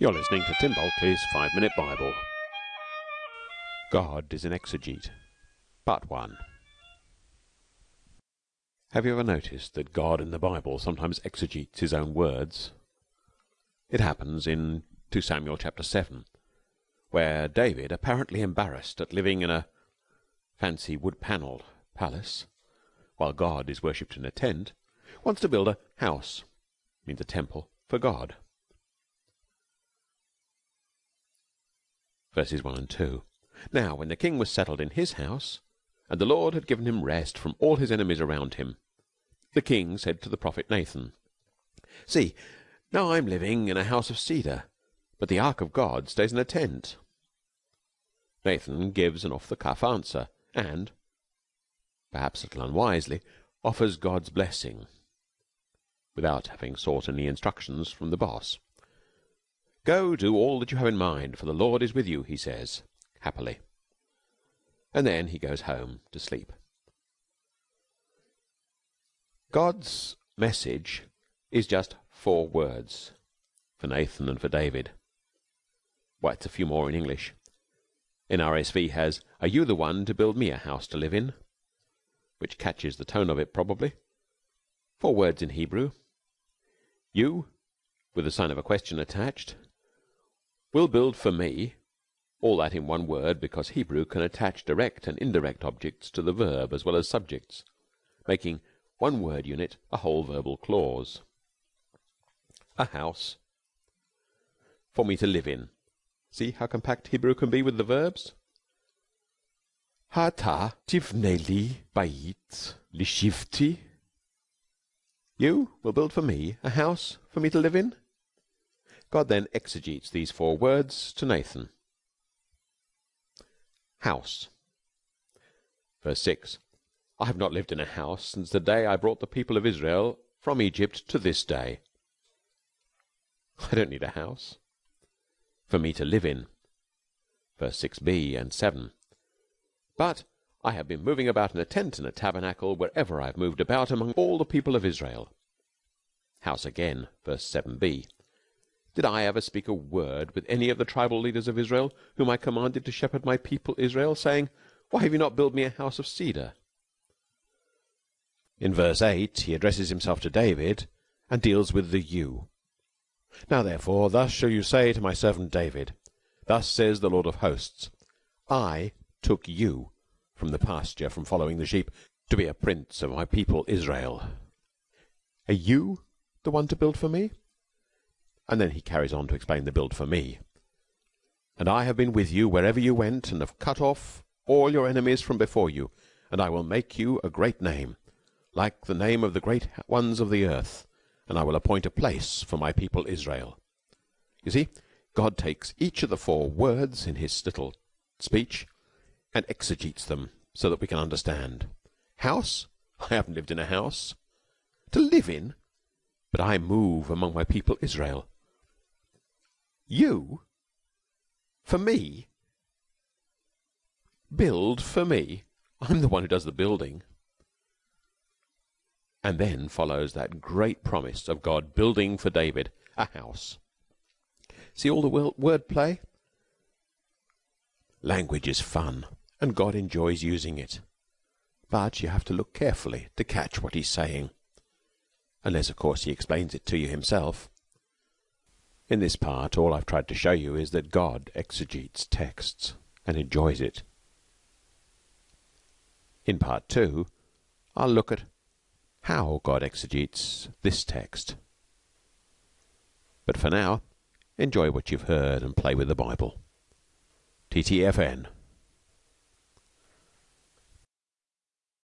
You're listening to Tim Bulkeley's Five Minute Bible. God is an exegete. Part 1. Have you ever noticed that God in the Bible sometimes exegetes his own words? It happens in 2 Samuel chapter 7, where David, apparently embarrassed at living in a fancy wood-panelled palace, while God is worshipped in a tent, wants to build a house, means a temple, for God. Verses 1 and 2. Now, when the king was settled in his house, and the Lord had given him rest from all his enemies around him, the king said to the prophet Nathan, See, now I'm living in a house of cedar, but the ark of God stays in a tent. Nathan gives an off-the-cuff answer, and, perhaps a little unwisely, offers God's blessing, without having sought any instructions from the boss. Go do all that you have in mind, for the Lord is with you, he says, happily. And then he goes home to sleep. God's message is just four words for Nathan and for David. It's a few more in English. NRSV has, Are you the one to build me a house to live in? Which catches the tone of it, probably. Four words in Hebrew. You, with the sign of a question attached will build for me all that in one word because Hebrew can attach direct and indirect objects to the verb as well as subjects, making one word unit a whole verbal clause. A house for me to live in. See how compact Hebrew can be with the verbs? Hata tivneli bait lishivti. You will build for me a house for me to live in? God then exegetes these four words to Nathan. House. Verse 6. I have not lived in a house since the day I brought the people of Israel from Egypt to this day. I don't need a house for me to live in. Verse 6b and 7. But I have been moving about in a tent and a tabernacle wherever I have moved about among all the people of Israel. House again. Verse 7b. Did I ever speak a word with any of the tribal leaders of Israel, whom I commanded to shepherd my people Israel, saying, Why have you not built me a house of cedar? In verse 8 he addresses himself to David and deals with the you. Now therefore, thus shall you say to my servant David, Thus says the Lord of hosts, I took you from the pasture, from following the sheep, to be a prince of my people Israel. Are you the one to build for me? And then he carries on to explain the build for me. And I have been with you wherever you went, and have cut off all your enemies from before you, and I will make you a great name, like the name of the great ones of the earth, and I will appoint a place for my people Israel. You see, God takes each of the four words in his little speech and exegetes them so that we can understand. House? I haven't lived in a house. To live in? But I move among my people Israel. You? For me? Build for me? I'm the one who does the building. And then follows that great promise of God building for David a house. See all the word play? Language is fun, and God enjoys using it. But you have to look carefully to catch what he's saying. Unless, of course, he explains it to you himself. In this part, all I've tried to show you is that God exegetes texts and enjoys it. In part two, I'll look at how God exegetes this text. But for now, enjoy what you've heard and play with the Bible. TTFN